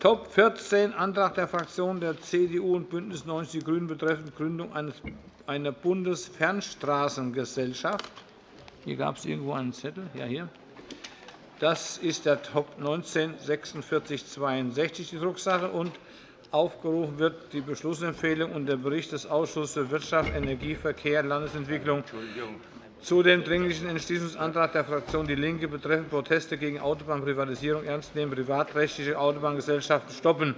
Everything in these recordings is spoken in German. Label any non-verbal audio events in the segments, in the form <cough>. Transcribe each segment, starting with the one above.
Top 14, Antrag der Fraktionen der CDU und BÜNDNIS 90 die GRÜNEN betreffend Gründung einer Bundesfernstraßengesellschaft. Hier gab es irgendwo einen Zettel. Ja, hier. Das ist der Top 19 4662 die Drucksache. Und aufgerufen wird die Beschlussempfehlung und der Bericht des Ausschusses für Wirtschaft, Energie, Verkehr Landesentwicklung zu dem Dringlichen Entschließungsantrag der Fraktion DIE LINKE betreffend Proteste gegen Autobahnprivatisierung ernst nehmen, privatrechtliche Autobahngesellschaften stoppen.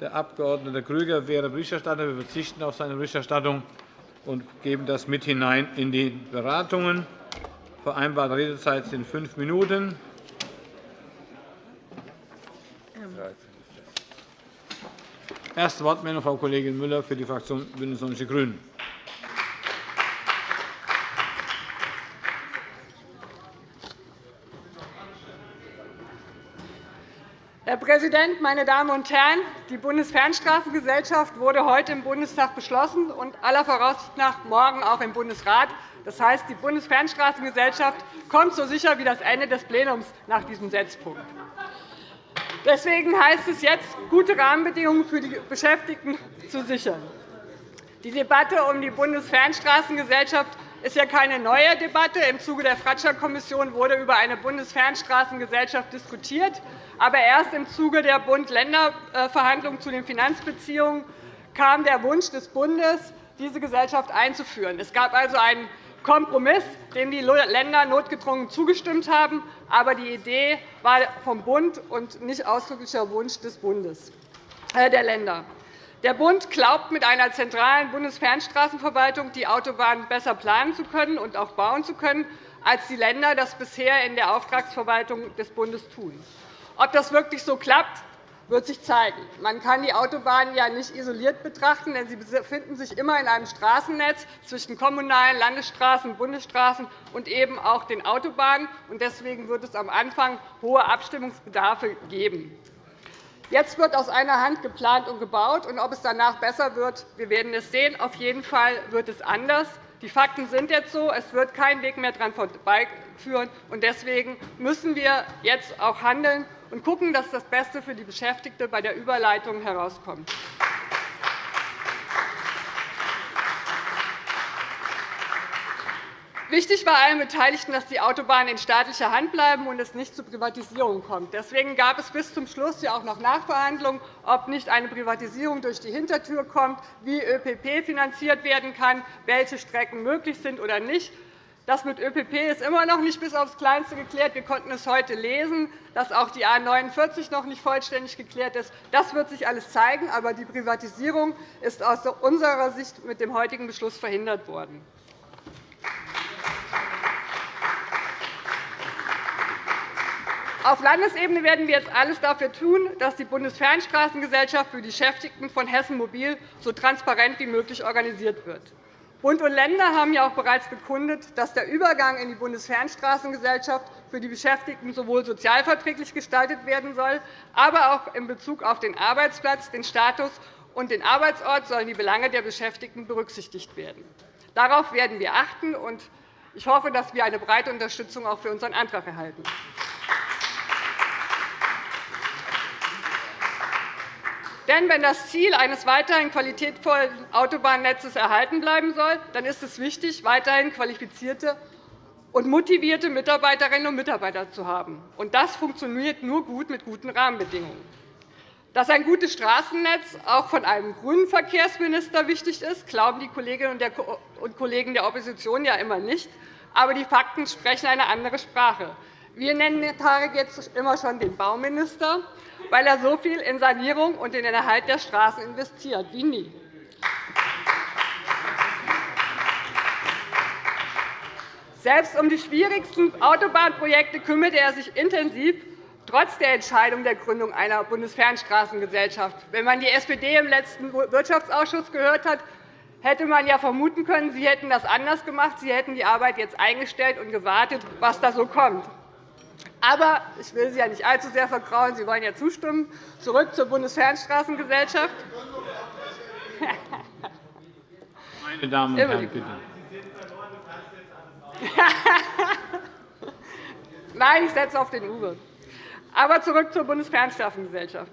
Der Abg. Grüger wäre Berichterstatter. Wir verzichten auf seine Berichterstattung und geben das mit hinein in die Beratungen. Vereinbarte Redezeit sind fünf Minuten. Erste Wortmeldung, Frau Kollegin Müller für die Fraktion BÜNDNIS 90 die GRÜNEN. Herr Präsident, meine Damen und Herren! Die Bundesfernstraßengesellschaft wurde heute im Bundestag beschlossen und aller Voraussicht nach morgen auch im Bundesrat. Das heißt, die Bundesfernstraßengesellschaft kommt so sicher wie das Ende des Plenums nach diesem Setzpunkt. Deswegen heißt es jetzt, gute Rahmenbedingungen für die Beschäftigten zu sichern. Die Debatte um die Bundesfernstraßengesellschaft ist ja keine neue Debatte. Im Zuge der Fratscher-Kommission wurde über eine Bundesfernstraßengesellschaft diskutiert. Aber erst im Zuge der Bund-Länder-Verhandlungen zu den Finanzbeziehungen kam der Wunsch des Bundes, diese Gesellschaft einzuführen. Es gab also einen Kompromiss, dem die Länder notgedrungen zugestimmt haben. Aber die Idee war vom Bund und nicht ausdrücklicher Wunsch des Bundes, äh, der Länder. Der Bund glaubt, mit einer zentralen Bundesfernstraßenverwaltung die Autobahnen besser planen zu können und auch bauen zu können, als die Länder das bisher in der Auftragsverwaltung des Bundes tun. Ob das wirklich so klappt, wird sich zeigen. Man kann die Autobahnen ja nicht isoliert betrachten, denn sie befinden sich immer in einem Straßennetz zwischen kommunalen Landesstraßen, Bundesstraßen und eben auch den Autobahnen. Deswegen wird es am Anfang hohe Abstimmungsbedarfe geben. Jetzt wird aus einer Hand geplant und gebaut. Und ob es danach besser wird, wir werden es sehen. Auf jeden Fall wird es anders. Die Fakten sind jetzt so. Es wird kein Weg mehr daran vorbeiführen. Deswegen müssen wir jetzt auch handeln und schauen, dass das Beste für die Beschäftigten bei der Überleitung herauskommt. Wichtig war allen Beteiligten, dass die Autobahnen in staatlicher Hand bleiben und es nicht zu Privatisierung kommt. Deswegen gab es bis zum Schluss ja auch noch Nachverhandlungen, ob nicht eine Privatisierung durch die Hintertür kommt, wie ÖPP finanziert werden kann, welche Strecken möglich sind oder nicht. Das mit ÖPP ist immer noch nicht bis aufs Kleinste geklärt. Wir konnten es heute lesen, dass auch die A 49 noch nicht vollständig geklärt ist. Das wird sich alles zeigen. Aber die Privatisierung ist aus unserer Sicht mit dem heutigen Beschluss verhindert worden. Auf Landesebene werden wir jetzt alles dafür tun, dass die Bundesfernstraßengesellschaft für die Beschäftigten von Hessen Mobil so transparent wie möglich organisiert wird. Bund und Länder haben ja auch bereits bekundet, dass der Übergang in die Bundesfernstraßengesellschaft für die Beschäftigten sowohl sozialverträglich gestaltet werden soll, aber auch in Bezug auf den Arbeitsplatz, den Status und den Arbeitsort sollen die Belange der Beschäftigten berücksichtigt werden. Darauf werden wir achten, und ich hoffe, dass wir eine breite Unterstützung auch für unseren Antrag erhalten. Denn wenn das Ziel eines weiterhin qualitätvollen Autobahnnetzes erhalten bleiben soll, dann ist es wichtig, weiterhin qualifizierte und motivierte Mitarbeiterinnen und Mitarbeiter zu haben. Und das funktioniert nur gut mit guten Rahmenbedingungen. Dass ein gutes Straßennetz auch von einem grünen Verkehrsminister wichtig ist, glauben die Kolleginnen und Kollegen der Opposition ja immer nicht. Aber die Fakten sprechen eine andere Sprache. Wir nennen Tarek jetzt immer schon den Bauminister weil er so viel in Sanierung und in den Erhalt der Straßen investiert wie nie. Selbst um die schwierigsten Autobahnprojekte kümmert er sich intensiv, trotz der Entscheidung der Gründung einer Bundesfernstraßengesellschaft. Wenn man die SPD im letzten Wirtschaftsausschuss gehört hat, hätte man ja vermuten können, Sie hätten das anders gemacht. Sie hätten die Arbeit jetzt eingestellt und gewartet, was da so kommt. Aber ich will Sie ja nicht allzu sehr vergrauen. Sie wollen ja zustimmen. Zurück zur Bundesfernstraßengesellschaft. Meine Damen und Herren, bitte. <laughs> Nein, ich setze auf den Uwe. Aber zurück zur Bundesfernstraßengesellschaft.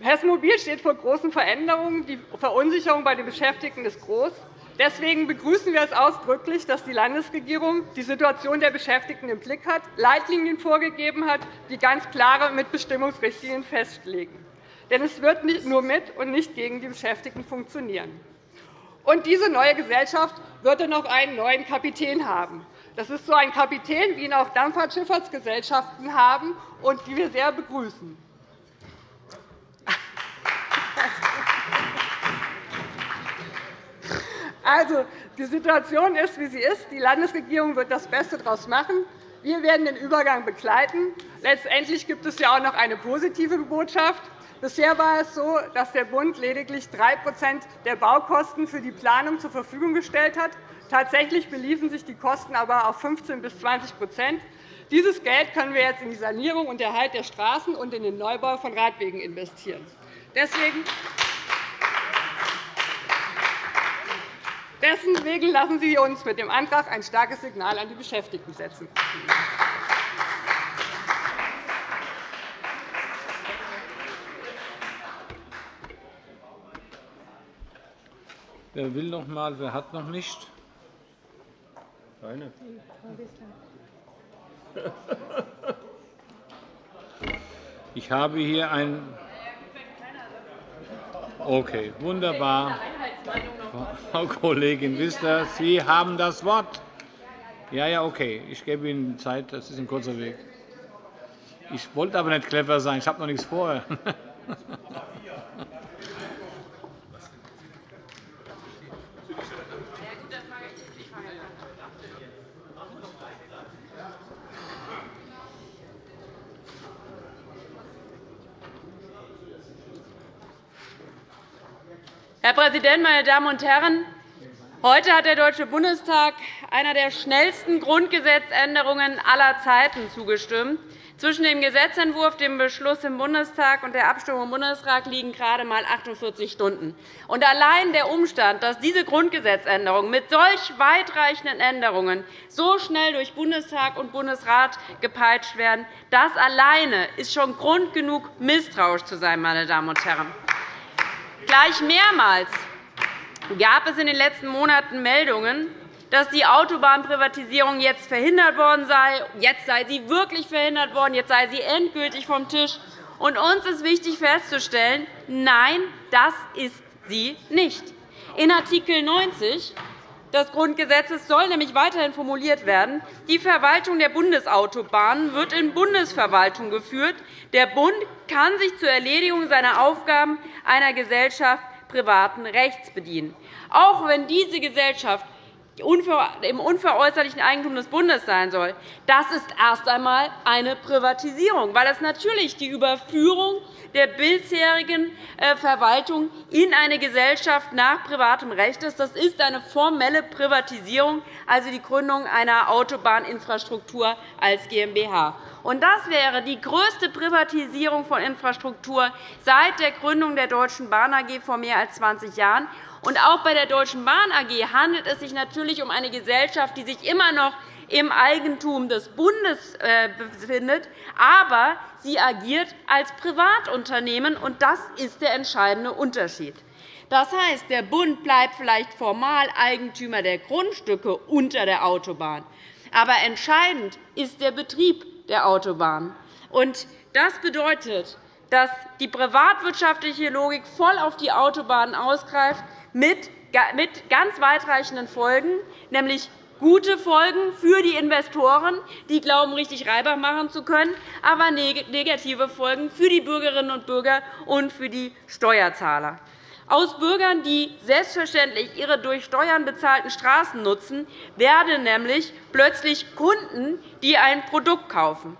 Hessen Mobil steht vor großen Veränderungen. Die Verunsicherung bei den Beschäftigten ist groß. Deswegen begrüßen wir es ausdrücklich, dass die Landesregierung die Situation der Beschäftigten im Blick hat, Leitlinien vorgegeben hat, die ganz klare Mitbestimmungsrichtlinien festlegen. Denn es wird nur mit und nicht gegen die Beschäftigten funktionieren. Und diese neue Gesellschaft wird dann noch einen neuen Kapitän haben. Das ist so ein Kapitän, wie ihn auch Dampferschifffahrtsgesellschaften haben und die wir sehr begrüßen. Also, die Situation ist, wie sie ist. Die Landesregierung wird das Beste daraus machen. Wir werden den Übergang begleiten. Letztendlich gibt es ja auch noch eine positive Botschaft. Bisher war es so, dass der Bund lediglich 3% der Baukosten für die Planung zur Verfügung gestellt hat. Tatsächlich beliefen sich die Kosten aber auf 15 bis 20% Dieses Geld können wir jetzt in die Sanierung und Erhalt der Straßen und in den Neubau von Radwegen investieren. Deswegen Deswegen lassen Sie uns mit dem Antrag ein starkes Signal an die Beschäftigten setzen. Wer will noch einmal? Wer hat noch nicht? Keine. Ich habe hier ein. Okay, wunderbar. Frau Kollegin Wissler, Sie haben das Wort. Ja, ja, okay. Ich gebe Ihnen Zeit. Das ist ein kurzer Weg. Ich wollte aber nicht clever sein. Ich habe noch nichts vor. <laughs> Herr Präsident, meine Damen und Herren! Heute hat der Deutsche Bundestag einer der schnellsten Grundgesetzänderungen aller Zeiten zugestimmt. Zwischen dem Gesetzentwurf, dem Beschluss im Bundestag und der Abstimmung im Bundesrat liegen gerade einmal 48 Stunden. Und allein der Umstand, dass diese Grundgesetzänderungen mit solch weitreichenden Änderungen so schnell durch Bundestag und Bundesrat gepeitscht werden, das alleine ist schon Grund genug, misstrauisch zu sein. Meine Damen und Herren. Gleich mehrmals gab es in den letzten Monaten Meldungen, dass die Autobahnprivatisierung jetzt verhindert worden sei. Jetzt sei sie wirklich verhindert worden. Jetzt sei sie endgültig vom Tisch. Und uns ist wichtig festzustellen, nein, das ist sie nicht. In Art. 90 des Grundgesetzes soll nämlich weiterhin formuliert werden, die Verwaltung der Bundesautobahnen wird in Bundesverwaltung geführt. Der Bund kann sich zur Erledigung seiner Aufgaben einer Gesellschaft privaten Rechts bedienen. Auch wenn diese Gesellschaft im unveräußerlichen Eigentum des Bundes sein soll. Das ist erst einmal eine Privatisierung, weil es natürlich die Überführung der bisherigen äh, Verwaltung in eine Gesellschaft nach privatem Recht ist. Das ist eine formelle Privatisierung, also die Gründung einer Autobahninfrastruktur als GmbH. das wäre die größte Privatisierung von Infrastruktur seit der Gründung der Deutschen Bahn AG vor mehr als 20 Jahren. Und auch bei der Deutschen Bahn AG handelt es sich natürlich um eine Gesellschaft, die sich immer noch im Eigentum des Bundes äh, befindet, aber sie agiert als Privatunternehmen, und das ist der entscheidende Unterschied. Das heißt, der Bund bleibt vielleicht formal Eigentümer der Grundstücke unter der Autobahn, aber entscheidend ist der Betrieb der Autobahn. Das bedeutet, dass die privatwirtschaftliche Logik voll auf die Autobahnen ausgreift, mit ganz weitreichenden Folgen, nämlich gute Folgen für die Investoren, die glauben, richtig Reibach machen zu können, aber negative Folgen für die Bürgerinnen und Bürger und für die Steuerzahler. Aus Bürgern, die selbstverständlich ihre durch Steuern bezahlten Straßen nutzen, werden nämlich plötzlich Kunden, die ein Produkt kaufen.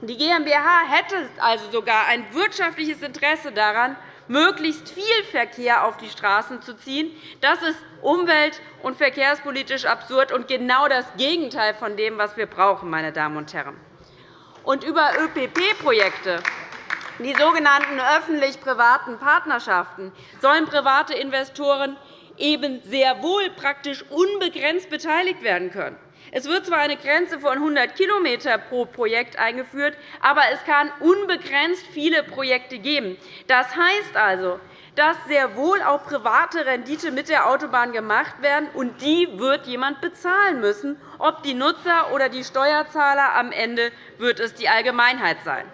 Die GmbH hätte also sogar ein wirtschaftliches Interesse daran, möglichst viel Verkehr auf die Straßen zu ziehen. Das ist umwelt- und verkehrspolitisch absurd und genau das Gegenteil von dem, was wir brauchen. Meine Damen und Herren. Und über ÖPP-Projekte die sogenannten öffentlich-privaten Partnerschaften sollen private Investoren eben sehr wohl praktisch unbegrenzt beteiligt werden können. Es wird zwar eine Grenze von 100 km pro Projekt eingeführt, aber es kann unbegrenzt viele Projekte geben. Das heißt also, dass sehr wohl auch private Rendite mit der Autobahn gemacht werden, und die wird jemand bezahlen müssen. Ob die Nutzer oder die Steuerzahler, am Ende wird es die Allgemeinheit sein.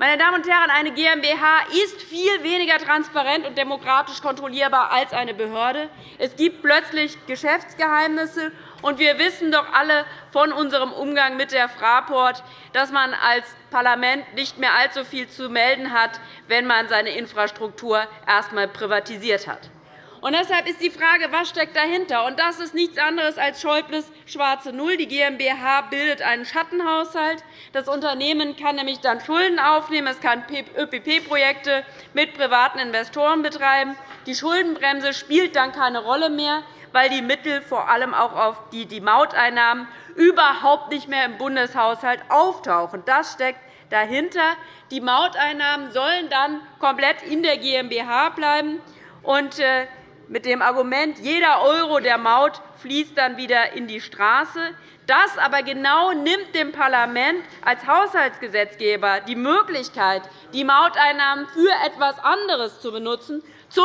Meine Damen und Herren, eine GmbH ist viel weniger transparent und demokratisch kontrollierbar als eine Behörde. Es gibt plötzlich Geschäftsgeheimnisse, und wir wissen doch alle von unserem Umgang mit der Fraport, dass man als Parlament nicht mehr allzu viel zu melden hat, wenn man seine Infrastruktur erst einmal privatisiert hat. Und deshalb ist die Frage, was steckt dahinter? Und das ist nichts anderes als Schäubles schwarze Null. Die GmbH bildet einen Schattenhaushalt. Das Unternehmen kann nämlich dann Schulden aufnehmen. Es kann ÖPP-Projekte mit privaten Investoren betreiben. Die Schuldenbremse spielt dann keine Rolle mehr, weil die Mittel vor allem auch auf die, die Mauteinnahmen überhaupt nicht mehr im Bundeshaushalt auftauchen. Das steckt dahinter. Die Mauteinnahmen sollen dann komplett in der GmbH bleiben. Und äh, mit dem Argument, jeder Euro der Maut fließt dann wieder in die Straße. Das aber genau nimmt dem Parlament als Haushaltsgesetzgeber die Möglichkeit, die Mauteinnahmen für etwas anderes zu benutzen, z.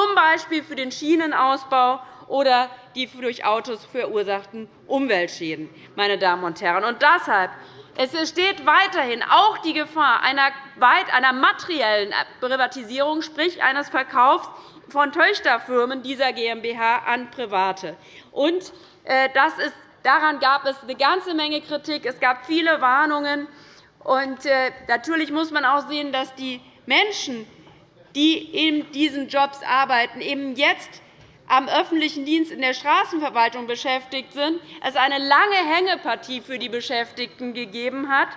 B. für den Schienenausbau oder die durch Autos verursachten Umweltschäden. Meine Damen und Herren. Und deshalb es besteht weiterhin auch die Gefahr einer materiellen Privatisierung, sprich eines Verkaufs von Töchterfirmen dieser GmbH an Private. Und, äh, das ist, daran gab es eine ganze Menge Kritik. Es gab viele Warnungen. Und, äh, natürlich muss man auch sehen, dass die Menschen, die in diesen Jobs arbeiten, eben jetzt am öffentlichen Dienst in der Straßenverwaltung beschäftigt sind, es eine lange Hängepartie für die Beschäftigten gegeben hat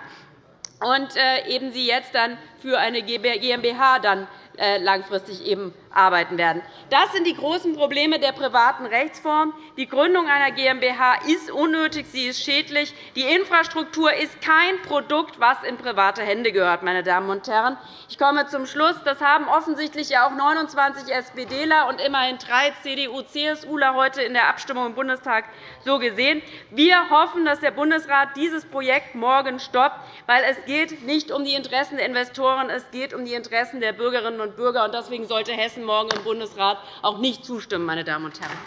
und äh, eben sie jetzt dann für eine GmbH dann äh, langfristig eben arbeiten werden. Das sind die großen Probleme der privaten Rechtsform. Die Gründung einer GmbH ist unnötig, sie ist schädlich. Die Infrastruktur ist kein Produkt, das in private Hände gehört. Meine Damen und Herren. Ich komme zum Schluss. Das haben offensichtlich auch 29 SPDler und immerhin drei CDU-CSUler heute in der Abstimmung im Bundestag so gesehen. Wir hoffen, dass der Bundesrat dieses Projekt morgen stoppt, weil es geht nicht um die Interessen der Investoren, es geht um die Interessen der Bürgerinnen und Bürger. Deswegen sollte Hessen Hessen morgen im Bundesrat auch nicht zustimmen. Meine Damen und Herren.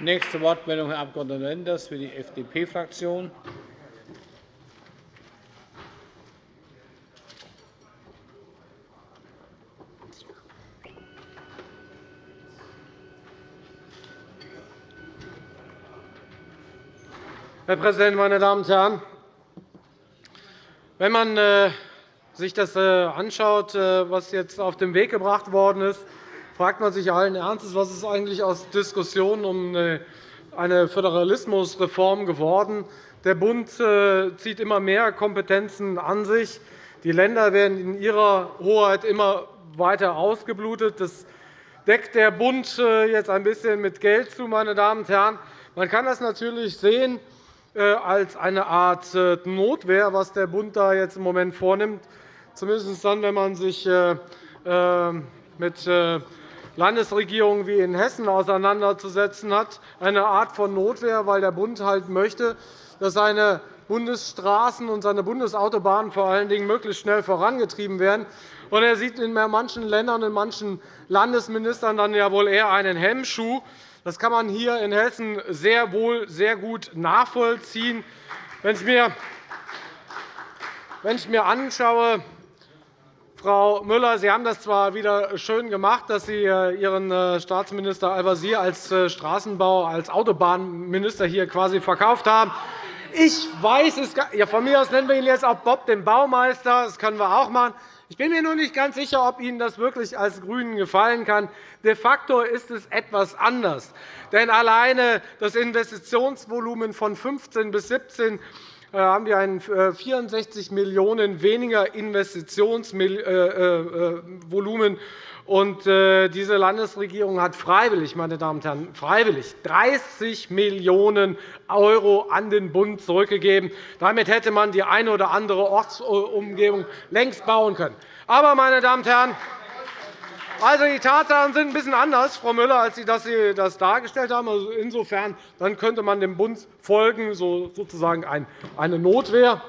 Nächste Wortmeldung, Herr Abg. Lenders für die FDP-Fraktion. Herr Präsident, meine Damen und Herren! Wenn man äh, sich das äh, anschaut, äh, was jetzt auf den Weg gebracht worden ist, fragt man sich allen Ernstes, was ist eigentlich aus Diskussionen um eine Föderalismusreform geworden. Der Bund zieht immer mehr Kompetenzen an sich. Die Länder werden in ihrer Hoheit immer weiter ausgeblutet. Das deckt der Bund jetzt ein bisschen mit Geld zu. Meine Damen und Herren. Man kann das natürlich sehen, als eine Art äh, Notwehr, was der Bund da jetzt im Moment vornimmt, zumindest dann, wenn man sich äh, mit Landesregierungen wie in Hessen auseinanderzusetzen hat, eine Art von Notwehr, weil der Bund halt möchte, dass seine Bundesstraßen und seine Bundesautobahnen vor allen Dingen möglichst schnell vorangetrieben werden. Und er sieht in manchen Ländern und in manchen Landesministern dann ja wohl eher einen Hemmschuh, das kann man hier in Hessen sehr wohl sehr gut nachvollziehen. Wenn ich mir, wenn ich mir anschaue, Frau Müller, Sie haben das zwar wieder schön gemacht, dass Sie äh, Ihren äh, Staatsminister Al-Wazir als äh, Straßenbau, als Autobahnminister hier quasi verkauft haben. Ich weiß es, ja, von mir aus nennen wir ihn jetzt auch Bob den Baumeister. Das können wir auch machen. Ich bin mir noch nicht ganz sicher, ob Ihnen das wirklich als GRÜNEN gefallen kann. De facto ist es etwas anders. Denn alleine das Investitionsvolumen von 15 bis 17 äh, haben wir ein 64 äh, Millionen € weniger Investitionsvolumen und äh, diese Landesregierung hat freiwillig, meine Damen und Herren, freiwillig 30 Millionen € an den Bund zurückgegeben. Damit hätte man die eine oder andere Ortsumgebung längst bauen können. Aber, meine Damen und Herren, Also, die Tatsachen sind ein bisschen anders, Frau Müller, als Sie das dargestellt haben. Also, insofern dann könnte man dem Bund folgen, sozusagen eine Notwehr,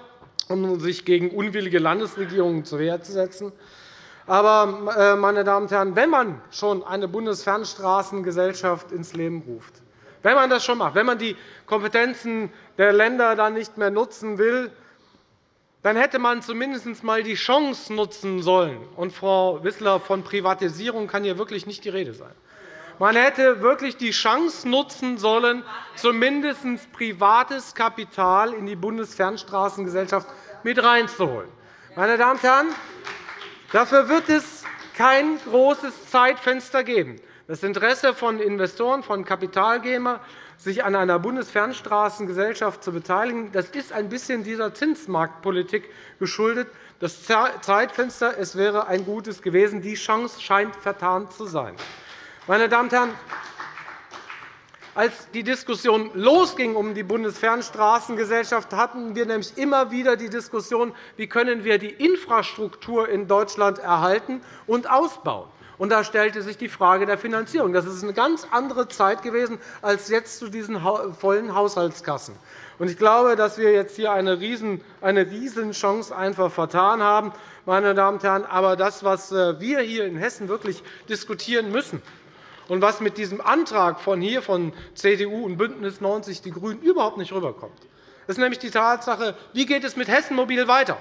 um sich gegen unwillige Landesregierungen zur Wehr zu setzen. Aber, äh, meine Damen und Herren, wenn man schon eine Bundesfernstraßengesellschaft ins Leben ruft, wenn man das schon macht, wenn man die Kompetenzen der Länder dann nicht mehr nutzen will, dann hätte man zumindest einmal die Chance nutzen sollen. Und, Frau Wissler, von Privatisierung kann hier wirklich nicht die Rede sein. Man hätte wirklich die Chance nutzen sollen, zumindest privates Kapital in die Bundesfernstraßengesellschaft mit reinzuholen. Meine Damen und Herren, dafür wird es kein großes Zeitfenster geben. Das Interesse von Investoren, von Kapitalgebern sich an einer Bundesfernstraßengesellschaft zu beteiligen. Das ist ein bisschen dieser Zinsmarktpolitik geschuldet. Das Zeitfenster es wäre ein gutes gewesen. Die Chance scheint vertan zu sein. Meine Damen und Herren, als die Diskussion losging um die Bundesfernstraßengesellschaft, hatten wir nämlich immer wieder die Diskussion, wie können wir die Infrastruktur in Deutschland erhalten und ausbauen. Und da stellte sich die Frage der Finanzierung. Das ist eine ganz andere Zeit gewesen als jetzt zu diesen vollen Haushaltskassen. Ich glaube, dass wir jetzt hier eine Riesenchance einfach vertan haben. Meine Damen und Herren. Aber das, was äh, wir hier in Hessen wirklich diskutieren müssen, und was mit diesem Antrag von hier von CDU und BÜNDNIS 90 die GRÜNEN überhaupt nicht rüberkommt, ist nämlich die Tatsache, wie geht es mit Hessen Mobil weiter?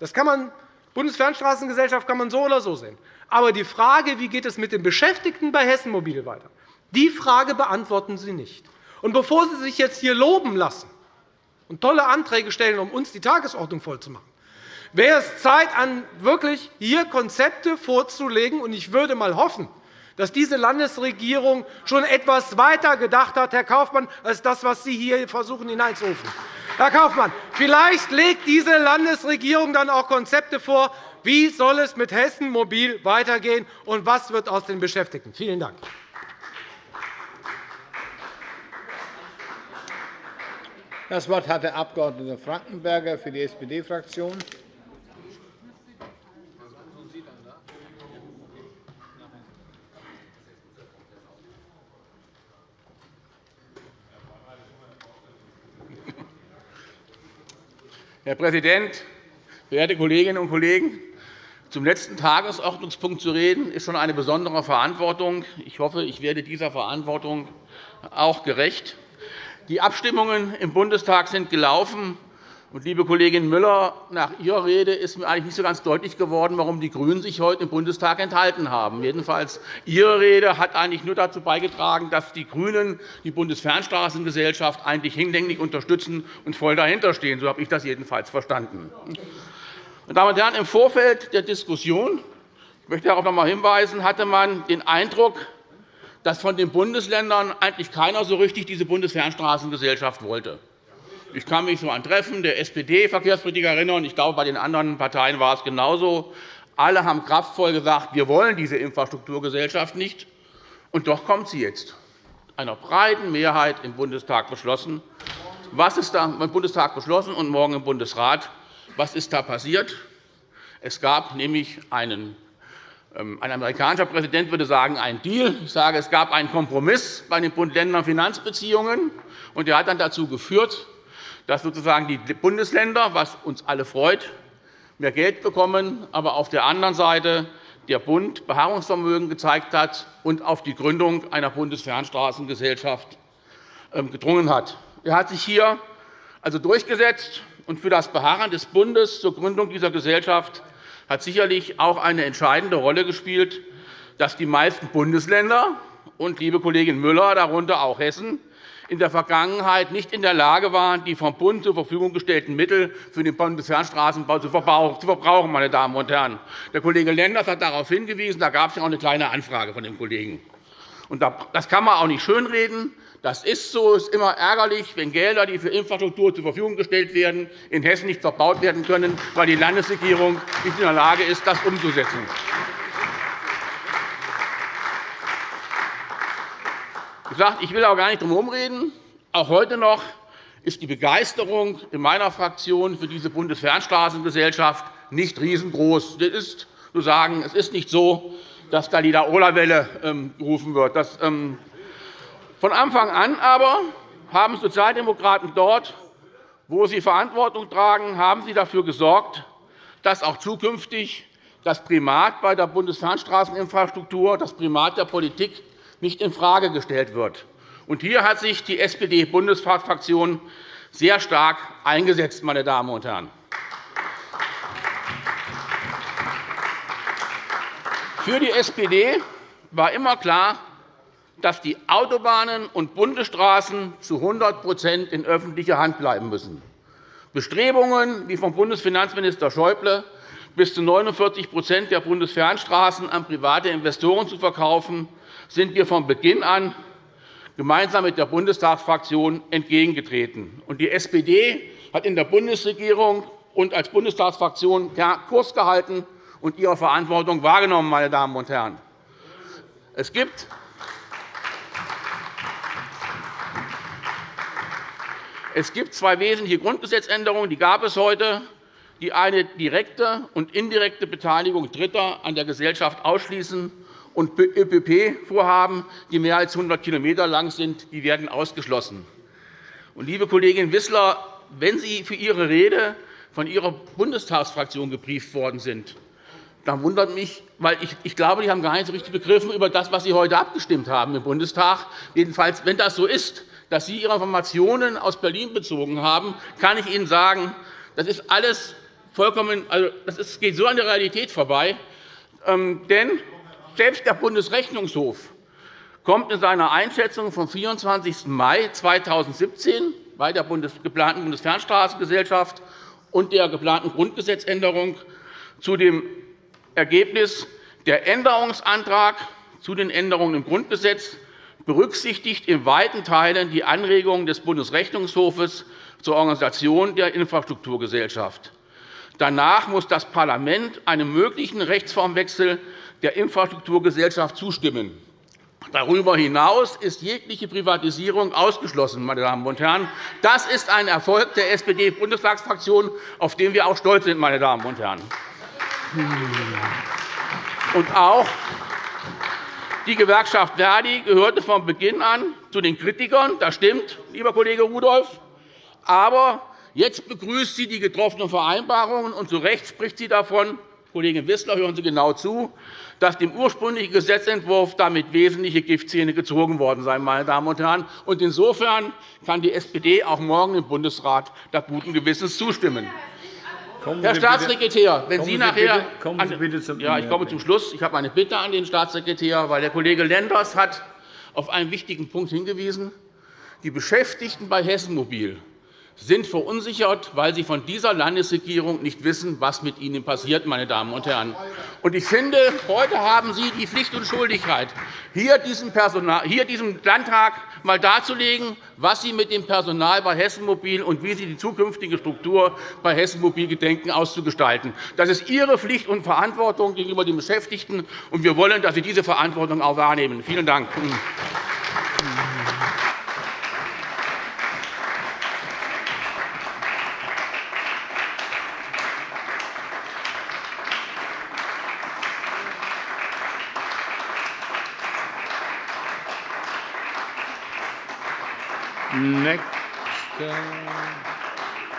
Das kann man Bundesfernstraßengesellschaft kann man so oder so sehen. Aber die Frage, wie geht es mit den Beschäftigten bei Hessen Mobil weiter, die Frage beantworten Sie nicht. Und bevor Sie sich jetzt hier loben lassen und tolle Anträge stellen, um uns die Tagesordnung vollzumachen, wäre es Zeit, wirklich hier Konzepte vorzulegen. Und ich würde einmal hoffen, dass diese Landesregierung schon etwas weiter gedacht hat, Herr Kaufmann, als das, was Sie hier versuchen hineinzurufen. Herr Kaufmann, vielleicht legt diese Landesregierung dann auch Konzepte vor, wie soll es mit Hessen Mobil weitergehen und was wird aus den Beschäftigten? Vielen Dank. Das Wort hat der Abg. Frankenberger für die SPD-Fraktion. Herr Präsident, verehrte Kolleginnen und Kollegen! Zum letzten Tagesordnungspunkt zu reden, ist schon eine besondere Verantwortung. Ich hoffe, ich werde dieser Verantwortung auch gerecht. Die Abstimmungen im Bundestag sind gelaufen. Und, liebe Kollegin Müller, nach Ihrer Rede ist mir eigentlich nicht so ganz deutlich geworden, warum die GRÜNEN sich heute im Bundestag enthalten haben. Jedenfalls Ihre Rede hat eigentlich nur dazu beigetragen, dass die GRÜNEN die Bundesfernstraßengesellschaft eigentlich hinlänglich unterstützen und voll dahinterstehen. So habe ich das jedenfalls verstanden. Meine Damen und Herren, Im Vorfeld der Diskussion ich möchte darauf noch einmal hinweisen, hatte man den Eindruck, dass von den Bundesländern eigentlich keiner so richtig diese Bundesfernstraßengesellschaft wollte. Ich kann mich so an Treffen der SPD-Verkehrspolitik erinnern. Ich glaube, bei den anderen Parteien war es genauso. Alle haben kraftvoll gesagt, wir wollen diese Infrastrukturgesellschaft nicht. Und doch kommt sie jetzt, einer breiten Mehrheit im Bundestag beschlossen. Was ist da im Bundestag beschlossen und morgen im Bundesrat? Was ist da passiert? Es gab nämlich einen ähm, ein amerikanischer Präsident würde sagen, einen Deal. Ich sage, es gab einen Kompromiss bei den Bund-Länder-Finanzbeziehungen. Der hat dann dazu geführt, dass sozusagen die Bundesländer, was uns alle freut, mehr Geld bekommen, aber auf der anderen Seite der Bund Beharrungsvermögen gezeigt hat und auf die Gründung einer Bundesfernstraßengesellschaft ähm, gedrungen hat. Er hat sich hier also durchgesetzt, und für das Beharren des Bundes zur Gründung dieser Gesellschaft hat sicherlich auch eine entscheidende Rolle gespielt, dass die meisten Bundesländer und, liebe Kollegin Müller, darunter auch Hessen, in der Vergangenheit nicht in der Lage waren, die vom Bund zur Verfügung gestellten Mittel für den Bundesfernstraßenbau zu verbrauchen. Meine Damen und Herren. Der Kollege Lenders hat darauf hingewiesen. Da gab es auch eine kleine Anfrage von dem Kollegen. Das kann man auch nicht schönreden. Das ist so. Es ist immer ärgerlich, wenn Gelder, die für Infrastruktur zur Verfügung gestellt werden, in Hessen nicht verbaut werden können, weil die Landesregierung nicht in der Lage ist, das umzusetzen. Ich will auch gar nicht drum herumreden. Auch heute noch ist die Begeisterung in meiner Fraktion für diese Bundesfernstraßengesellschaft nicht riesengroß. Das ist zu sagen, es ist nicht so, dass da die Laola-Welle ähm, gerufen wird. Ähm, von Anfang an aber haben Sozialdemokraten dort, wo sie Verantwortung tragen, haben sie dafür gesorgt, dass auch zukünftig das Primat bei der Bundesfernstraßeninfrastruktur, das Primat der Politik nicht infrage gestellt wird. hier hat sich die SPD-Bundesfraktion sehr stark eingesetzt. Meine Damen und Herren. Für die SPD war immer klar, dass die Autobahnen und Bundesstraßen zu 100% in öffentlicher Hand bleiben müssen. Bestrebungen wie vom Bundesfinanzminister Schäuble bis zu 49% der Bundesfernstraßen an private Investoren zu verkaufen, sind wir von Beginn an gemeinsam mit der Bundestagsfraktion entgegengetreten. Die SPD hat in der Bundesregierung und als Bundestagsfraktion Kurs gehalten und ihre Verantwortung wahrgenommen. Meine Damen und Herren. Es gibt Es gibt zwei wesentliche Grundgesetzänderungen, die gab es heute, die eine direkte und indirekte Beteiligung Dritter an der Gesellschaft ausschließen und ÖPP-Vorhaben, die mehr als 100 km lang sind, die werden ausgeschlossen. liebe Kollegin Wissler, wenn Sie für Ihre Rede von Ihrer Bundestagsfraktion gebrieft worden sind, dann wundert mich, weil ich, glaube, die haben gar nicht so richtig begriffen über das, was Sie heute abgestimmt haben im Bundestag. Jedenfalls, wenn das so ist, dass Sie Ihre Informationen aus Berlin bezogen haben, kann ich Ihnen sagen, das ist alles vollkommen, also das geht so an der Realität vorbei. Ähm, denn selbst der Bundesrechnungshof kommt in seiner Einschätzung vom 24. Mai 2017 bei der geplanten Bundesfernstraßengesellschaft und der geplanten Grundgesetzänderung zu dem Ergebnis, der Änderungsantrag zu den Änderungen im Grundgesetz berücksichtigt in weiten Teilen die Anregungen des Bundesrechnungshofes zur Organisation der Infrastrukturgesellschaft. Danach muss das Parlament einem möglichen Rechtsformwechsel der Infrastrukturgesellschaft zustimmen. Darüber hinaus ist jegliche Privatisierung ausgeschlossen. Meine Damen und Herren. Das ist ein Erfolg der SPD-Bundestagsfraktion, auf den wir auch stolz sind. Meine Damen und Herren. Und auch die Gewerkschaft Verdi gehörte von Beginn an zu den Kritikern. Das stimmt, lieber Kollege Rudolph. Aber jetzt begrüßt sie die getroffenen Vereinbarungen, und zu Recht spricht sie davon, Kollegin Wissler, hören Sie genau zu, dass dem ursprünglichen Gesetzentwurf damit wesentliche Giftzähne gezogen worden seien. Meine Damen und Herren. Insofern kann die SPD auch morgen im Bundesrat da guten Gewissens zustimmen. Kommen Herr Staatssekretär, wenn Sie, Sie nachher kommen Sie bitte zum ja, ich komme zum Schluss. Ich habe eine Bitte an den Staatssekretär, weil der Kollege Lenders hat auf einen wichtigen Punkt hingewiesen. Die Beschäftigten bei Hessen Mobil sind verunsichert, weil sie von dieser Landesregierung nicht wissen, was mit ihnen passiert. Meine Damen und Herren. Ich finde, heute haben Sie die Pflicht und Schuldigkeit, hier diesem, Landtag einmal darzulegen, was Sie mit dem Personal bei Hessen Mobil und wie Sie die zukünftige Struktur bei Hessen Mobil gedenken auszugestalten. Das ist Ihre Pflicht und Verantwortung gegenüber den Beschäftigten, und wir wollen, dass Sie diese Verantwortung auch wahrnehmen. Vielen Dank.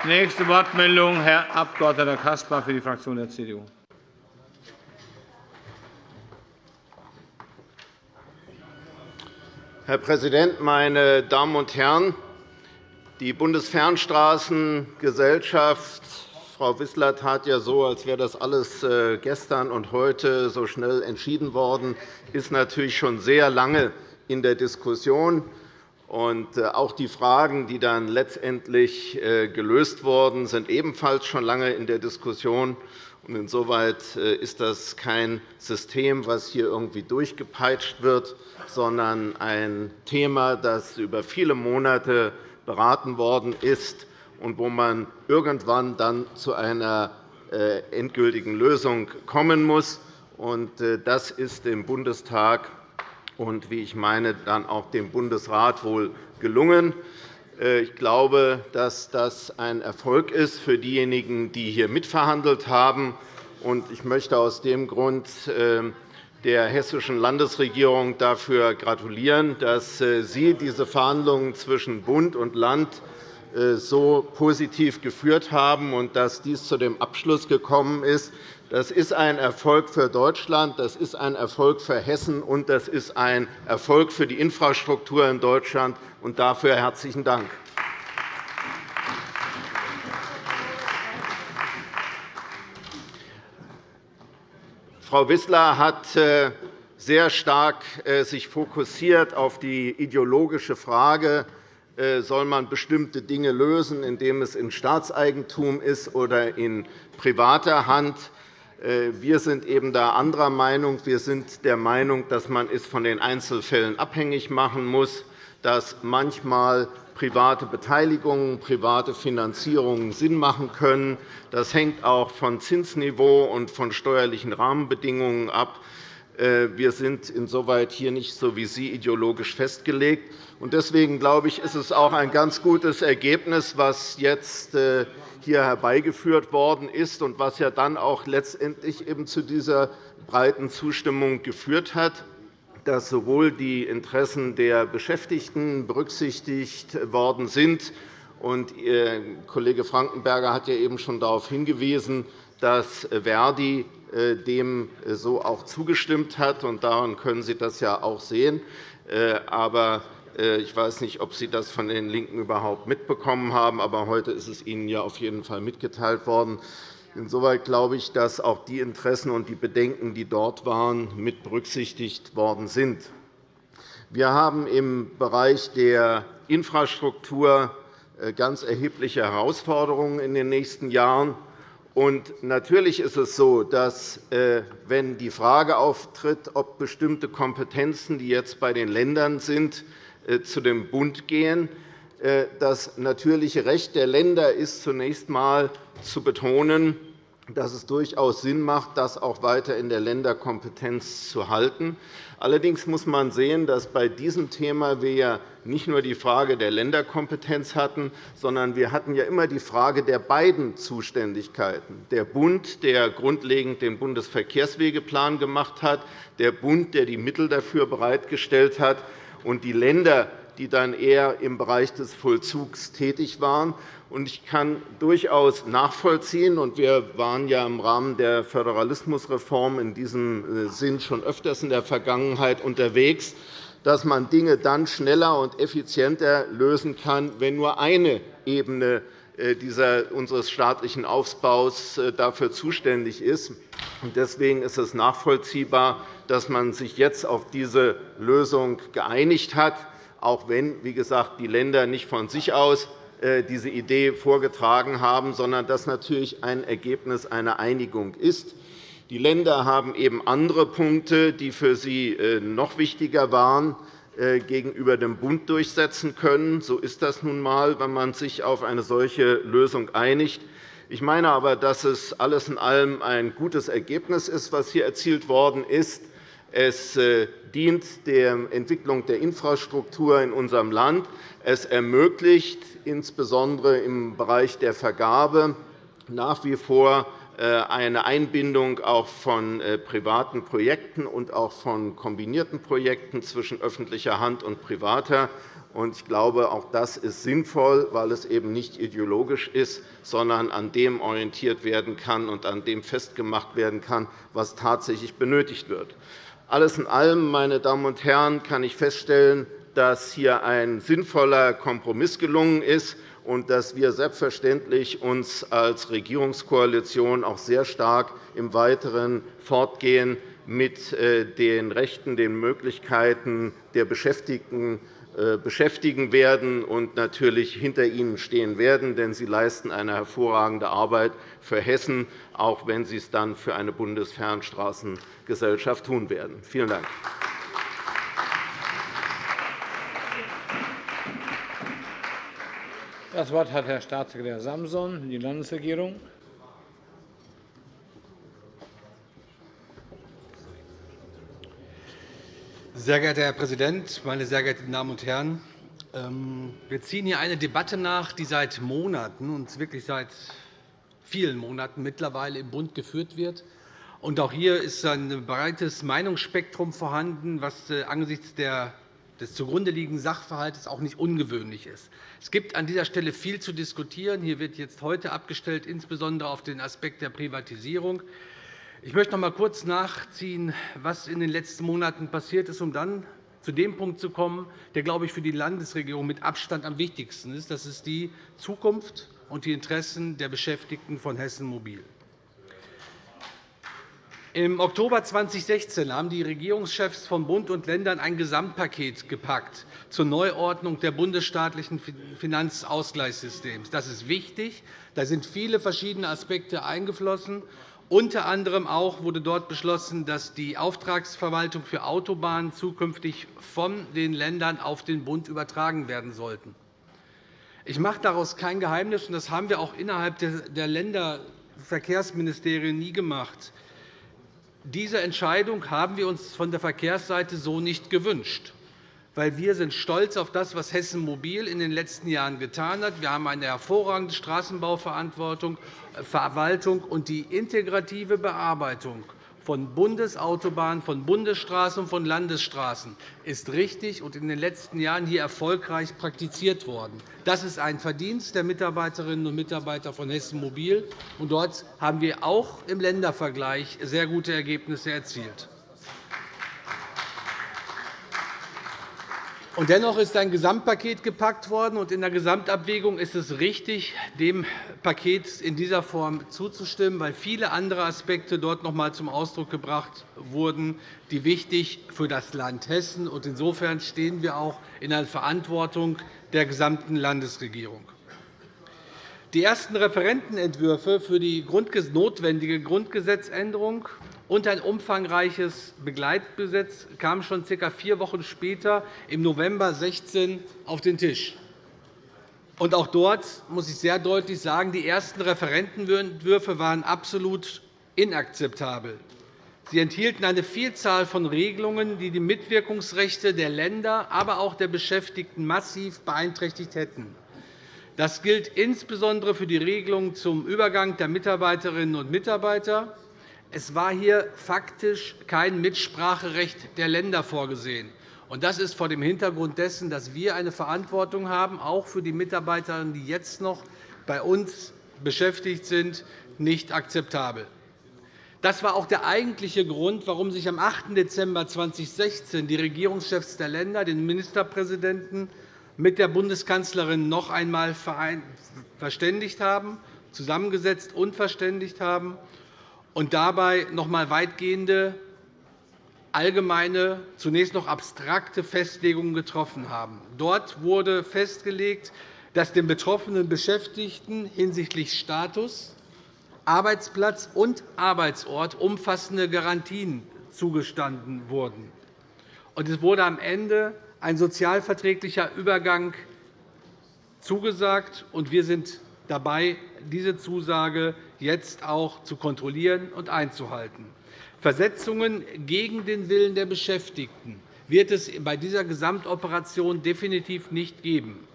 Nächste Wortmeldung, Herr Abg. Caspar für die Fraktion der CDU. Herr Präsident, meine Damen und Herren! Die Bundesfernstraßengesellschaft Frau Wissler tat ja so, als wäre das alles äh, gestern und heute so schnell entschieden worden, ist natürlich schon sehr lange in der Diskussion. Und äh, auch die Fragen, die dann letztendlich äh, gelöst wurden, sind ebenfalls schon lange in der Diskussion. Insoweit äh, ist das kein System, das hier irgendwie durchgepeitscht wird, sondern ein Thema, das über viele Monate beraten worden ist und wo man irgendwann dann zu einer endgültigen Lösung kommen muss. Das ist im Bundestag und, wie ich meine, dann auch dem Bundesrat wohl gelungen. Äh, ich glaube, dass das ein Erfolg ist für diejenigen, die hier mitverhandelt haben. Ich möchte aus dem Grund ähm, der Hessischen Landesregierung dafür gratulieren, dass äh, Sie diese Verhandlungen zwischen Bund und Land äh, so positiv geführt haben und dass dies zu dem Abschluss gekommen ist. Das ist ein Erfolg für Deutschland, das ist ein Erfolg für Hessen, und das ist ein Erfolg für die Infrastruktur in Deutschland. Und dafür herzlichen Dank. Frau Wissler hat sich äh, sehr stark äh, fokussiert auf die ideologische Frage, äh, soll man bestimmte Dinge lösen, indem es in Staatseigentum ist oder in privater Hand. Wir sind eben da anderer Meinung. Wir sind der Meinung, dass man es von den Einzelfällen abhängig machen muss, dass manchmal private Beteiligungen, private Finanzierungen Sinn machen können. Das hängt auch von Zinsniveau und von steuerlichen Rahmenbedingungen ab. Äh, wir sind insoweit hier nicht so wie Sie ideologisch festgelegt. Deswegen glaube ich, ist es auch ein ganz gutes Ergebnis, was jetzt äh, hier herbeigeführt worden ist und was ja dann auch letztendlich eben zu dieser breiten Zustimmung geführt hat dass sowohl die Interessen der Beschäftigten berücksichtigt worden sind. Und Ihr Kollege Frankenberger hat ja eben schon darauf hingewiesen, dass Verdi äh, dem so auch zugestimmt hat. Und daran können Sie das ja auch sehen. Äh, aber äh, ich weiß nicht, ob Sie das von den LINKEN überhaupt mitbekommen haben, aber heute ist es Ihnen ja auf jeden Fall mitgeteilt worden. Insoweit glaube ich, dass auch die Interessen und die Bedenken, die dort waren, mit berücksichtigt worden sind. Wir haben im Bereich der Infrastruktur äh, ganz erhebliche Herausforderungen in den nächsten Jahren. Und natürlich ist es so, dass, äh, wenn die Frage auftritt, ob bestimmte Kompetenzen, die jetzt bei den Ländern sind, äh, zu dem Bund gehen, das natürliche Recht der Länder ist, zunächst einmal zu betonen, dass es durchaus Sinn macht, das auch weiter in der Länderkompetenz zu halten. Allerdings muss man sehen, dass bei diesem Thema wir ja nicht nur die Frage der Länderkompetenz hatten, sondern wir hatten ja immer die Frage der beiden Zuständigkeiten. Der Bund, der grundlegend den Bundesverkehrswegeplan gemacht hat, der Bund, der die Mittel dafür bereitgestellt hat, und die Länder, die dann eher im Bereich des Vollzugs tätig waren. Ich kann durchaus nachvollziehen, und wir waren ja im Rahmen der Föderalismusreform in diesem äh, Sinn schon öfters in der Vergangenheit unterwegs, dass man Dinge dann schneller und effizienter lösen kann, wenn nur eine Ebene äh, unseres staatlichen Aufbaus äh, dafür zuständig ist. Deswegen ist es nachvollziehbar, dass man sich jetzt auf diese Lösung geeinigt hat auch wenn, wie gesagt, die Länder nicht von sich aus äh, diese Idee vorgetragen haben, sondern das natürlich ein Ergebnis einer Einigung ist. Die Länder haben eben andere Punkte, die für sie äh, noch wichtiger waren, äh, gegenüber dem Bund durchsetzen können. So ist das nun einmal, wenn man sich auf eine solche Lösung einigt. Ich meine aber, dass es alles in allem ein gutes Ergebnis ist, was hier erzielt worden ist. Es äh, dient der Entwicklung der Infrastruktur in unserem Land. Es ermöglicht insbesondere im Bereich der Vergabe nach wie vor äh, eine Einbindung auch von äh, privaten Projekten und auch von kombinierten Projekten zwischen öffentlicher Hand und privater. Ich glaube, auch das ist sinnvoll, weil es eben nicht ideologisch ist, sondern an dem orientiert werden kann und an dem festgemacht werden kann, was tatsächlich benötigt wird. Alles in allem, meine Damen und Herren, kann ich feststellen, dass hier ein sinnvoller Kompromiss gelungen ist und dass wir selbstverständlich uns als Regierungskoalition auch sehr stark im weiteren Fortgehen mit äh, den Rechten, den Möglichkeiten der Beschäftigten äh, beschäftigen werden und natürlich hinter ihnen stehen werden, denn sie leisten eine hervorragende Arbeit für Hessen, auch wenn sie es dann für eine Bundesfernstraßengesellschaft tun werden. Vielen Dank. Das Wort hat Herr Staatssekretär Samson, die Landesregierung. Sehr geehrter Herr Präsident, meine sehr geehrten Damen und Herren! Ähm, wir ziehen hier eine Debatte nach, die seit Monaten, und wirklich seit vielen Monaten mittlerweile im Bund geführt wird. Auch hier ist ein breites Meinungsspektrum vorhanden, was äh, angesichts des zugrunde liegenden Sachverhalts auch nicht ungewöhnlich ist. Es gibt an dieser Stelle viel zu diskutieren. Hier wird jetzt heute abgestellt, insbesondere auf den Aspekt der Privatisierung. Ich möchte noch einmal kurz nachziehen, was in den letzten Monaten passiert ist, um dann zu dem Punkt zu kommen, der, glaube ich, für die Landesregierung mit Abstand am wichtigsten ist. Das ist die Zukunft und die Interessen der Beschäftigten von Hessen Mobil. Im Oktober 2016 haben die Regierungschefs von Bund und Ländern ein Gesamtpaket gepackt zur Neuordnung der bundesstaatlichen Finanzausgleichssystems. Das ist wichtig. Da sind viele verschiedene Aspekte eingeflossen. Unter anderem auch wurde dort beschlossen, dass die Auftragsverwaltung für Autobahnen zukünftig von den Ländern auf den Bund übertragen werden sollten. Ich mache daraus kein Geheimnis, und das haben wir auch innerhalb der Länderverkehrsministerien nie gemacht. Diese Entscheidung haben wir uns von der Verkehrsseite so nicht gewünscht weil wir sind stolz auf das, was Hessen Mobil in den letzten Jahren getan hat. Wir haben eine hervorragende Straßenbauverantwortung, äh, Verwaltung und die integrative Bearbeitung von Bundesautobahnen, von Bundesstraßen und von Landesstraßen ist richtig und in den letzten Jahren hier erfolgreich praktiziert worden. Das ist ein Verdienst der Mitarbeiterinnen und Mitarbeiter von Hessen Mobil. Dort haben wir auch im Ländervergleich sehr gute Ergebnisse erzielt. Dennoch ist ein Gesamtpaket gepackt worden. Und in der Gesamtabwägung ist es richtig, dem Paket in dieser Form zuzustimmen, weil viele andere Aspekte dort noch einmal zum Ausdruck gebracht wurden, die wichtig für das Land Hessen sind. Insofern stehen wir auch in der Verantwortung der gesamten Landesregierung. Die ersten Referentenentwürfe für die notwendige Grundgesetzänderung und ein umfangreiches Begleitgesetz kamen schon ca. vier Wochen später, im November 2016, auf den Tisch. Auch dort muss ich sehr deutlich sagen, die ersten Referentenentwürfe waren absolut inakzeptabel. Sie enthielten eine Vielzahl von Regelungen, die die Mitwirkungsrechte der Länder, aber auch der Beschäftigten massiv beeinträchtigt hätten. Das gilt insbesondere für die Regelungen zum Übergang der Mitarbeiterinnen und Mitarbeiter, es war hier faktisch kein Mitspracherecht der Länder vorgesehen. Das ist vor dem Hintergrund dessen, dass wir eine Verantwortung haben, auch für die Mitarbeiterinnen, die jetzt noch bei uns beschäftigt sind, nicht akzeptabel. Das war auch der eigentliche Grund, warum sich am 8. Dezember 2016 die Regierungschefs der Länder, den Ministerpräsidenten, mit der Bundeskanzlerin noch einmal verständigt haben, zusammengesetzt und verständigt haben und dabei noch einmal weitgehende, allgemeine, zunächst noch abstrakte Festlegungen getroffen haben. Dort wurde festgelegt, dass den betroffenen Beschäftigten hinsichtlich Status, Arbeitsplatz und Arbeitsort umfassende Garantien zugestanden wurden. Es wurde am Ende ein sozialverträglicher Übergang zugesagt, und wir sind dabei, diese Zusage jetzt auch zu kontrollieren und einzuhalten. Versetzungen gegen den Willen der Beschäftigten wird es bei dieser Gesamtoperation definitiv nicht geben.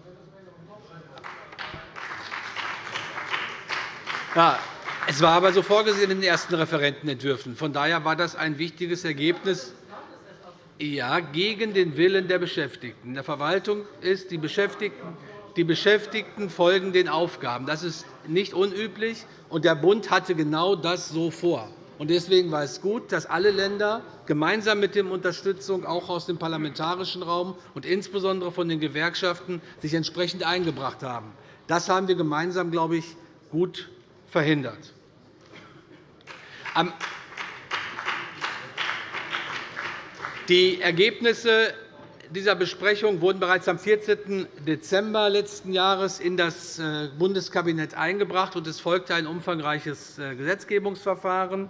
Ja, es war aber so vorgesehen in den ersten Referentenentwürfen. Von daher war das ein wichtiges Ergebnis. Ja, gegen den Willen der Beschäftigten. In der Verwaltung ist die Beschäftigten die Beschäftigten folgen den Aufgaben. Das ist nicht unüblich, und der Bund hatte genau das so vor. Deswegen war es gut, dass alle Länder gemeinsam mit der Unterstützung auch aus dem parlamentarischen Raum und insbesondere von den Gewerkschaften sich entsprechend eingebracht haben. Das haben wir gemeinsam, glaube ich, gut verhindert. Die Ergebnisse dieser Besprechung wurden bereits am 14. Dezember letzten Jahres in das äh, Bundeskabinett eingebracht, und es folgte ein umfangreiches äh, Gesetzgebungsverfahren.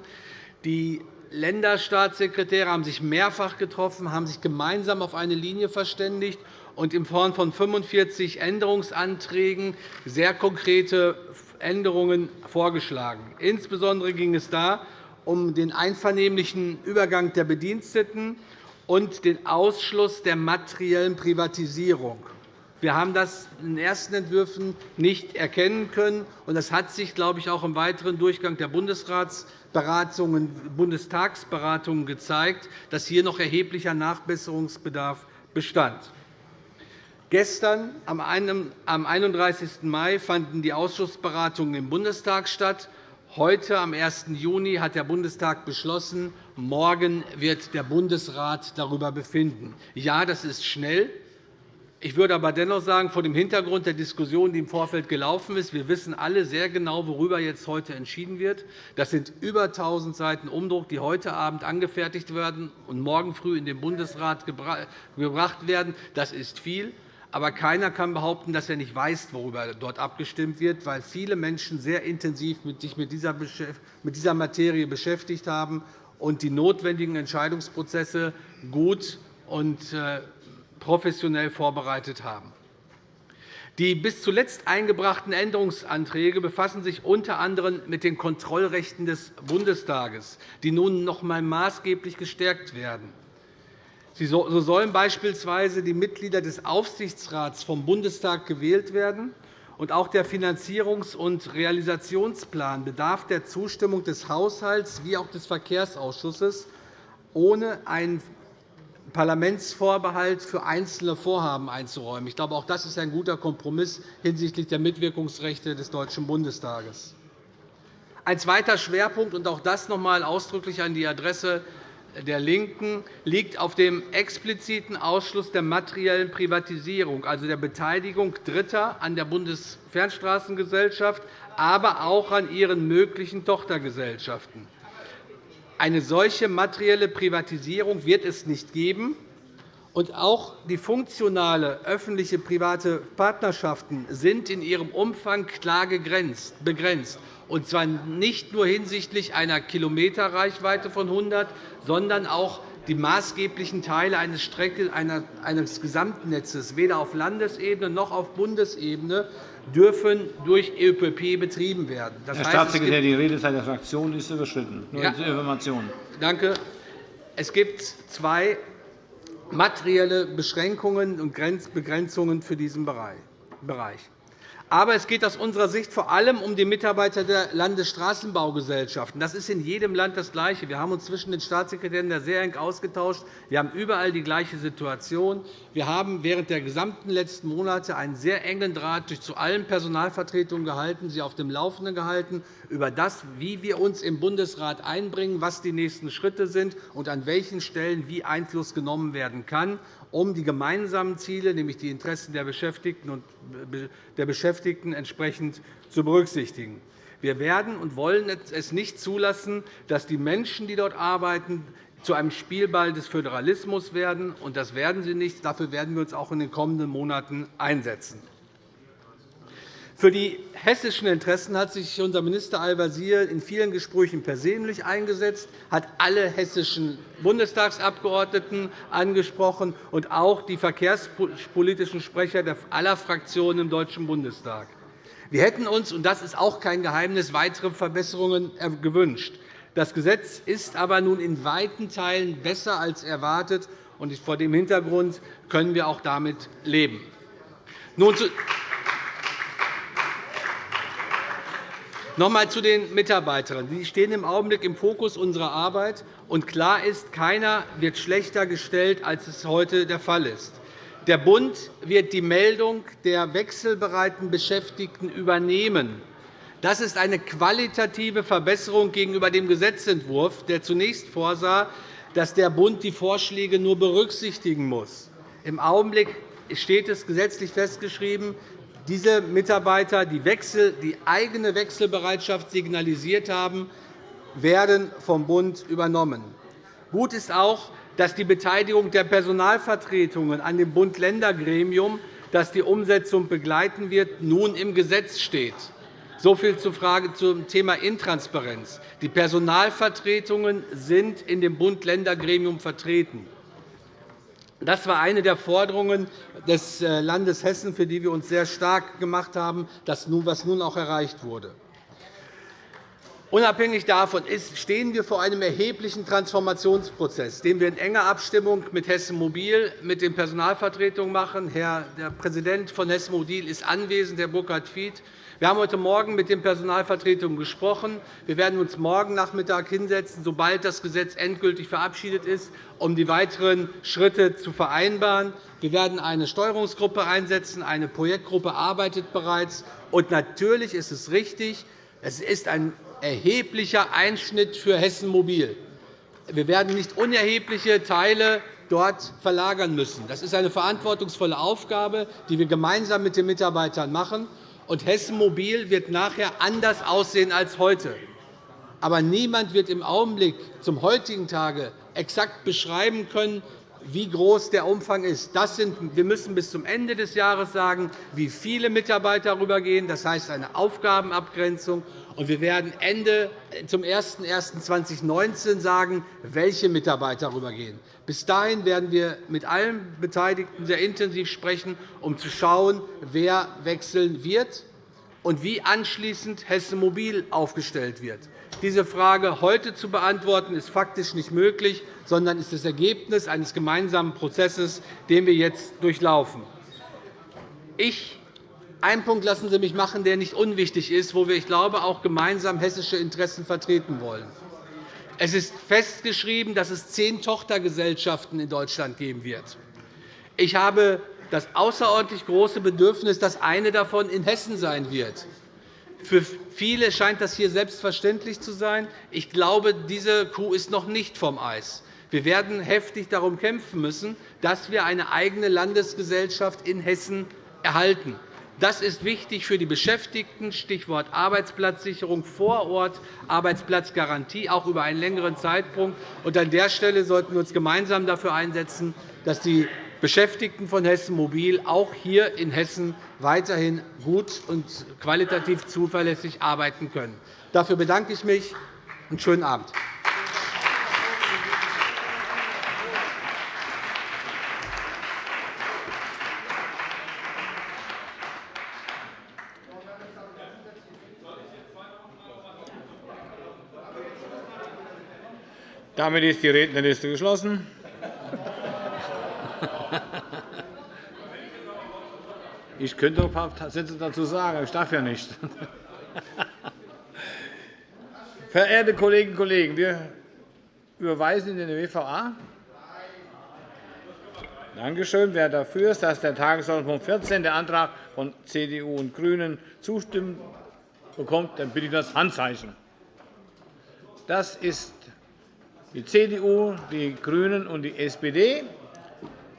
Die Länderstaatssekretäre haben sich mehrfach getroffen, haben sich gemeinsam auf eine Linie verständigt und in Form von 45 Änderungsanträgen sehr konkrete Änderungen vorgeschlagen. Insbesondere ging es da um den einvernehmlichen Übergang der Bediensteten, und den Ausschluss der materiellen Privatisierung. Wir haben das in den ersten Entwürfen nicht erkennen können. Das hat sich, glaube ich, auch im weiteren Durchgang der Bundesratsberatungen, Bundestagsberatungen gezeigt, dass hier noch erheblicher Nachbesserungsbedarf bestand. Gestern, am 31. Mai, fanden die Ausschussberatungen im Bundestag statt. Heute, am 1. Juni, hat der Bundestag beschlossen, morgen wird der Bundesrat darüber befinden. Ja, das ist schnell. Ich würde aber dennoch sagen, vor dem Hintergrund der Diskussion, die im Vorfeld gelaufen ist, wir wissen alle sehr genau, worüber jetzt heute entschieden wird. Das sind über 1.000 Seiten Umdruck, die heute Abend angefertigt werden und morgen früh in den Bundesrat gebracht werden. Das ist viel. Aber keiner kann behaupten, dass er nicht weiß, worüber dort abgestimmt wird, weil viele Menschen sehr intensiv mit dieser Materie beschäftigt haben und die notwendigen Entscheidungsprozesse gut und äh, professionell vorbereitet haben. Die bis zuletzt eingebrachten Änderungsanträge befassen sich unter anderem mit den Kontrollrechten des Bundestages, die nun noch einmal maßgeblich gestärkt werden. So sollen beispielsweise die Mitglieder des Aufsichtsrats vom Bundestag gewählt werden. Und auch der Finanzierungs- und Realisationsplan bedarf der Zustimmung des Haushalts wie auch des Verkehrsausschusses, ohne einen Parlamentsvorbehalt für einzelne Vorhaben einzuräumen. Ich glaube, auch das ist ein guter Kompromiss hinsichtlich der Mitwirkungsrechte des Deutschen Bundestages. Ein zweiter Schwerpunkt, und auch das noch einmal ausdrücklich an die Adresse der LINKEN, liegt auf dem expliziten Ausschluss der materiellen Privatisierung, also der Beteiligung Dritter an der Bundesfernstraßengesellschaft, aber auch an ihren möglichen Tochtergesellschaften. Eine solche materielle Privatisierung wird es nicht geben. Und auch die funktionale öffentliche private Partnerschaften sind in ihrem Umfang klar begrenzt, und zwar nicht nur hinsichtlich einer Kilometerreichweite von 100, sondern auch die maßgeblichen Teile eines, Strecke, eines Gesamtnetzes weder auf Landesebene noch auf Bundesebene dürfen durch ÖPP betrieben werden. Das Herr heißt, Staatssekretär, die Redezeit der Fraktion ist überschritten. Nur ja. zur Information. Danke. Es gibt zwei materielle Beschränkungen und Begrenzungen für diesen Bereich. Aber es geht aus unserer Sicht vor allem um die Mitarbeiter der Landesstraßenbaugesellschaften. Das ist in jedem Land das Gleiche. Wir haben uns zwischen den Staatssekretären sehr eng ausgetauscht. Wir haben überall die gleiche Situation. Wir haben während der gesamten letzten Monate einen sehr engen Draht zu allen Personalvertretungen gehalten, sie auf dem Laufenden gehalten über das, wie wir uns im Bundesrat einbringen, was die nächsten Schritte sind und an welchen Stellen wie Einfluss genommen werden kann um die gemeinsamen Ziele, nämlich die Interessen der Beschäftigten und der Beschäftigten entsprechend zu berücksichtigen. Wir werden und wollen es nicht zulassen, dass die Menschen, die dort arbeiten, zu einem Spielball des Föderalismus werden. Und das werden sie nicht. Dafür werden wir uns auch in den kommenden Monaten einsetzen. Für die hessischen Interessen hat sich unser Minister Al-Wazir in vielen Gesprächen persönlich eingesetzt, hat alle hessischen Bundestagsabgeordneten angesprochen und auch die verkehrspolitischen Sprecher aller Fraktionen im Deutschen Bundestag. Wir hätten uns, und das ist auch kein Geheimnis, weitere Verbesserungen gewünscht. Das Gesetz ist aber nun in weiten Teilen besser als erwartet. und Vor dem Hintergrund können wir auch damit leben. Nun zu Noch einmal zu den Mitarbeitern. Die stehen im Augenblick im Fokus unserer Arbeit. Und klar ist, keiner wird schlechter gestellt, als es heute der Fall ist. Der Bund wird die Meldung der wechselbereiten Beschäftigten übernehmen. Das ist eine qualitative Verbesserung gegenüber dem Gesetzentwurf, der zunächst vorsah, dass der Bund die Vorschläge nur berücksichtigen muss. Im Augenblick steht es gesetzlich festgeschrieben, diese Mitarbeiter, die, Wechsel, die eigene Wechselbereitschaft signalisiert haben, werden vom Bund übernommen. Gut ist auch, dass die Beteiligung der Personalvertretungen an dem Bund-Länder-Gremium, das die Umsetzung begleiten wird, nun im Gesetz steht. So viel zum Thema Intransparenz. Die Personalvertretungen sind in dem Bund-Länder-Gremium vertreten. Das war eine der Forderungen des äh, Landes Hessen, für die wir uns sehr stark gemacht haben, was nun auch erreicht wurde. Unabhängig davon stehen wir vor einem erheblichen Transformationsprozess, den wir in enger Abstimmung mit Hessen Mobil, mit den Personalvertretungen machen. Herr der Präsident von Hessen Mobil ist anwesend, Herr Burkhard Fied. Wir haben heute Morgen mit den Personalvertretungen gesprochen. Wir werden uns morgen Nachmittag hinsetzen, sobald das Gesetz endgültig verabschiedet ist, um die weiteren Schritte zu vereinbaren. Wir werden eine Steuerungsgruppe einsetzen. Eine Projektgruppe arbeitet bereits. Und natürlich ist es richtig, es ist ein erheblicher Einschnitt für Hessen Mobil. Wir werden nicht unerhebliche Teile dort verlagern müssen. Das ist eine verantwortungsvolle Aufgabe, die wir gemeinsam mit den Mitarbeitern machen. Und Hessen Mobil wird nachher anders aussehen als heute. Aber niemand wird im Augenblick zum heutigen Tage exakt beschreiben können, wie groß der Umfang ist. Das sind, wir müssen bis zum Ende des Jahres sagen, wie viele Mitarbeiter darüber gehen. Das heißt eine Aufgabenabgrenzung. Und wir werden Ende zum 01.01.2019 sagen, welche Mitarbeiter darüber gehen. Bis dahin werden wir mit allen Beteiligten sehr intensiv sprechen, um zu schauen, wer wechseln wird und wie anschließend Hessen Mobil aufgestellt wird. Diese Frage heute zu beantworten, ist faktisch nicht möglich, sondern ist das Ergebnis eines gemeinsamen Prozesses, den wir jetzt durchlaufen. Ich einen Punkt lassen Sie mich machen, der nicht unwichtig ist, wo wir, ich glaube, auch gemeinsam hessische Interessen vertreten wollen. Es ist festgeschrieben, dass es zehn Tochtergesellschaften in Deutschland geben wird. Ich habe das außerordentlich große Bedürfnis, dass eine davon in Hessen sein wird. Für viele scheint das hier selbstverständlich zu sein. Ich glaube, diese Kuh ist noch nicht vom Eis. Wir werden heftig darum kämpfen müssen, dass wir eine eigene Landesgesellschaft in Hessen erhalten. Das ist wichtig für die Beschäftigten, Stichwort Arbeitsplatzsicherung vor Ort, Arbeitsplatzgarantie, auch über einen längeren Zeitpunkt. An der Stelle sollten wir uns gemeinsam dafür einsetzen, dass die Beschäftigten von Hessen Mobil auch hier in Hessen weiterhin gut und qualitativ zuverlässig arbeiten können. Dafür bedanke ich mich. und schönen Abend. Damit ist die Rednerliste geschlossen. Ich könnte ein paar Sätze dazu sagen, aber ich darf ja nicht. <laughs> Verehrte Kolleginnen und Kollegen, wir überweisen in den WVA. Danke schön. Wer dafür ist, dass der Tagesordnungspunkt 14, der Antrag von CDU und GRÜNEN, zustimmen bekommt, dann bitte ich das Handzeichen. Das ist die CDU, die GRÜNEN und die SPD.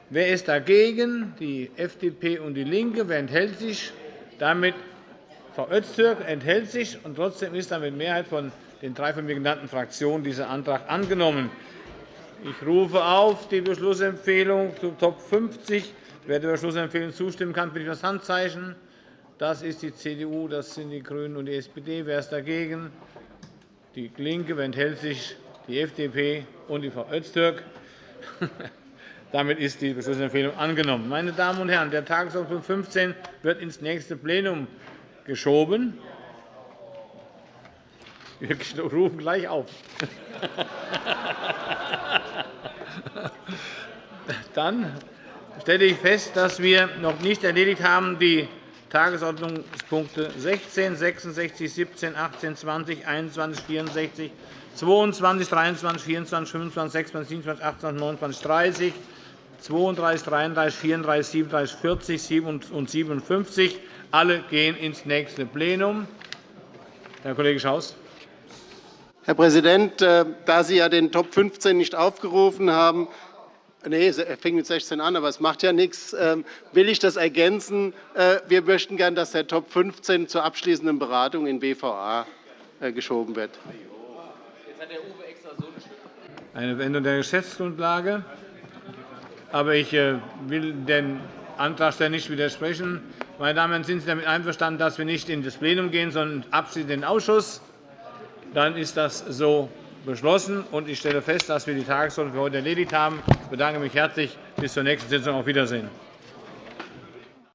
Wer ist dagegen? Die FDP und DIE LINKE. Wer enthält sich? Damit Frau Öztürk enthält sich. und Trotzdem ist dann mit Mehrheit von den drei von mir genannten Fraktionen dieser Antrag angenommen. Ich rufe auf die Beschlussempfehlung zu Top 50. Wer der Beschlussempfehlung zustimmen kann, bitte ich das Handzeichen. Das ist die CDU, das sind die GRÜNEN und die SPD. Wer ist dagegen? DIE LINKE. Wer enthält sich? die FDP und die Frau Öztürk. <laughs> Damit ist die Beschlussempfehlung angenommen. Meine Damen und Herren, der Tagesordnungspunkt 15 wird ins nächste Plenum geschoben. Wir <laughs> rufen gleich auf. <laughs> Dann stelle ich fest, dass wir noch nicht erledigt haben die Tagesordnungspunkte 16, 66, 17, 18, 20, 21, 64, 22, 23, 24, 25, 26, 27, 28, 29, 30, 32, 33, 34, 37, 40, 7 und 57. Alle gehen ins nächste Plenum. Herr Kollege Schaus. Herr Präsident, äh, da Sie ja den Top 15 nicht aufgerufen haben, Nee, er fängt mit 16 an, aber es macht ja nichts. Ähm, will ich das ergänzen? Äh, wir möchten gern, dass der Top 15 zur abschließenden Beratung in BVA äh, geschoben wird. Eine Änderung der Geschäftsgrundlage. Aber ich äh, will den Antragsteller nicht widersprechen. Meine Damen und Herren, sind Sie damit einverstanden, dass wir nicht in das Plenum gehen, sondern abschließend in den Ausschuss? Dann ist das so beschlossen. Ich stelle fest, dass wir die Tagesordnung für heute erledigt haben. Ich bedanke mich herzlich. Bis zur nächsten Sitzung. Auf Wiedersehen.